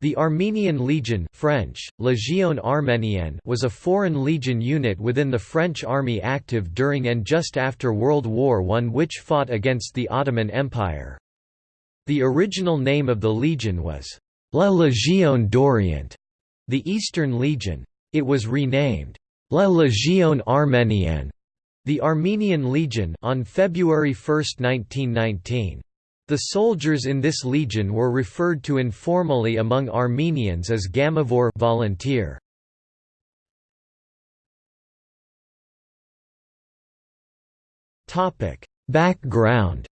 The Armenian Legion French, Légion Arménienne was a foreign legion unit within the French army active during and just after World War I which fought against the Ottoman Empire. The original name of the legion was La Légion d'Orient, the Eastern Legion. It was renamed La Légion Arménienne, the Armenian Legion on February 1, 1919. The soldiers in this legion were referred to informally among Armenians as Gamavor volunteer. Topic: Background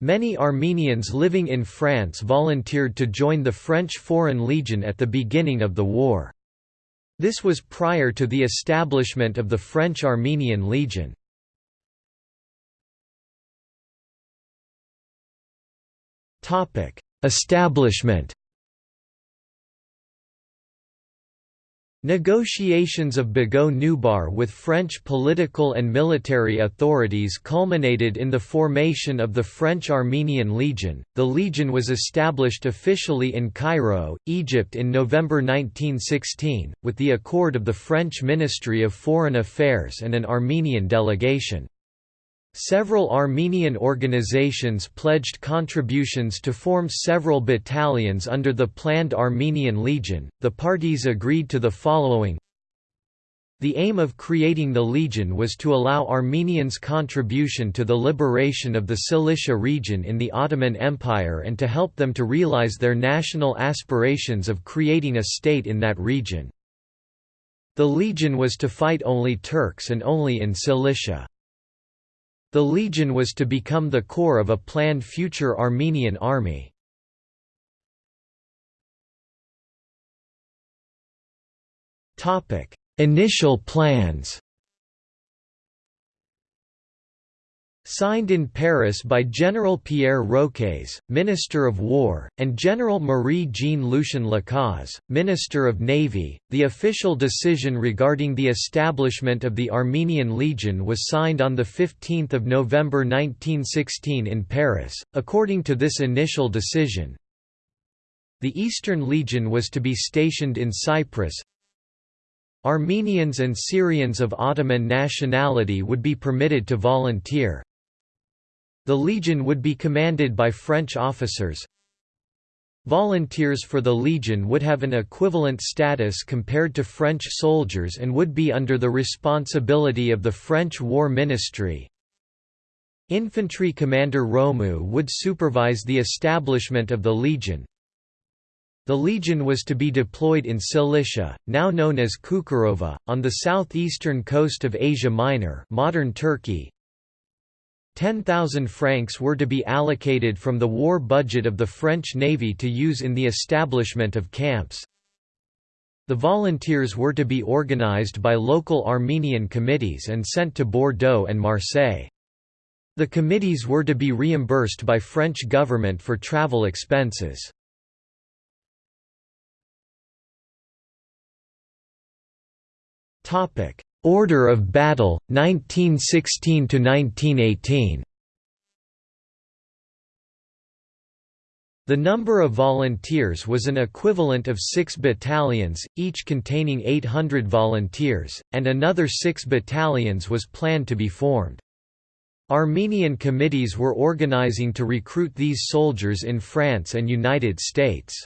Many Armenians living in France volunteered to join the French Foreign Legion at the beginning of the war. This was prior to the establishment of the French Armenian Legion. Topic: Establishment. Negotiations of Boghos Nubar with French political and military authorities culminated in the formation of the French Armenian Legion. The legion was established officially in Cairo, Egypt in November 1916, with the accord of the French Ministry of Foreign Affairs and an Armenian delegation. Several Armenian organizations pledged contributions to form several battalions under the planned Armenian Legion. The parties agreed to the following The aim of creating the Legion was to allow Armenians contribution to the liberation of the Cilicia region in the Ottoman Empire and to help them to realize their national aspirations of creating a state in that region. The Legion was to fight only Turks and only in Cilicia. The legion was to become the core of a planned future Armenian army. Initial plans Signed in Paris by General Pierre Roques, Minister of War, and General Marie-Jean Lucien Lacaze, Minister of Navy, the official decision regarding the establishment of the Armenian Legion was signed on 15 November 1916 in Paris. According to this initial decision, the Eastern Legion was to be stationed in Cyprus, Armenians and Syrians of Ottoman nationality would be permitted to volunteer. The legion would be commanded by French officers. Volunteers for the legion would have an equivalent status compared to French soldiers and would be under the responsibility of the French War Ministry. Infantry commander Romieu would supervise the establishment of the legion. The legion was to be deployed in Cilicia, now known as Cukurova, on the southeastern coast of Asia Minor modern Turkey, 10,000 francs were to be allocated from the war budget of the French Navy to use in the establishment of camps. The volunteers were to be organized by local Armenian committees and sent to Bordeaux and Marseille. The committees were to be reimbursed by French government for travel expenses. Order of battle, 1916–1918 The number of volunteers was an equivalent of six battalions, each containing 800 volunteers, and another six battalions was planned to be formed. Armenian committees were organizing to recruit these soldiers in France and United States.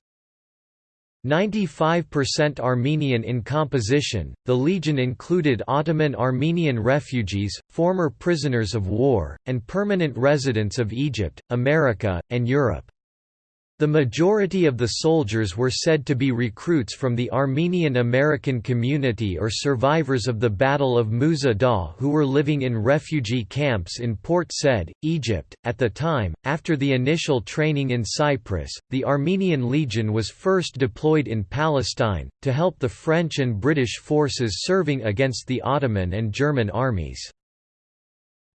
95% Armenian in composition, the legion included Ottoman Armenian refugees, former prisoners of war, and permanent residents of Egypt, America, and Europe. The majority of the soldiers were said to be recruits from the Armenian American community or survivors of the Battle of Musa who were living in refugee camps in Port Said, Egypt. At the time, after the initial training in Cyprus, the Armenian Legion was first deployed in Palestine, to help the French and British forces serving against the Ottoman and German armies.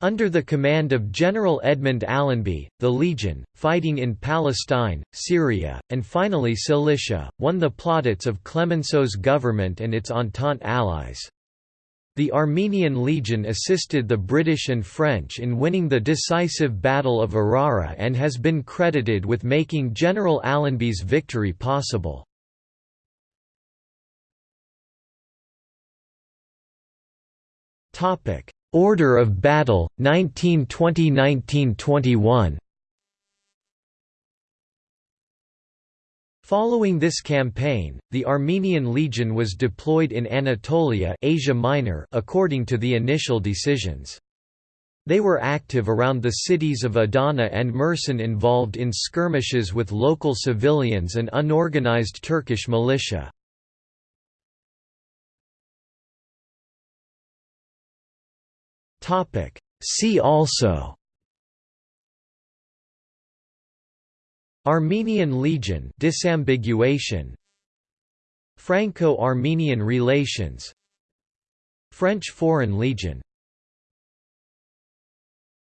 Under the command of General Edmund Allenby, the Legion, fighting in Palestine, Syria, and finally Cilicia, won the plaudits of Clemenceau's government and its Entente allies. The Armenian Legion assisted the British and French in winning the decisive Battle of Arara and has been credited with making General Allenby's victory possible. Order of Battle, 1920–1921 Following this campaign, the Armenian Legion was deployed in Anatolia Asia Minor according to the initial decisions. They were active around the cities of Adana and Mersin involved in skirmishes with local civilians and unorganized Turkish militia. See also. Armenian Legion disambiguation. Franco-Armenian relations. French Foreign Legion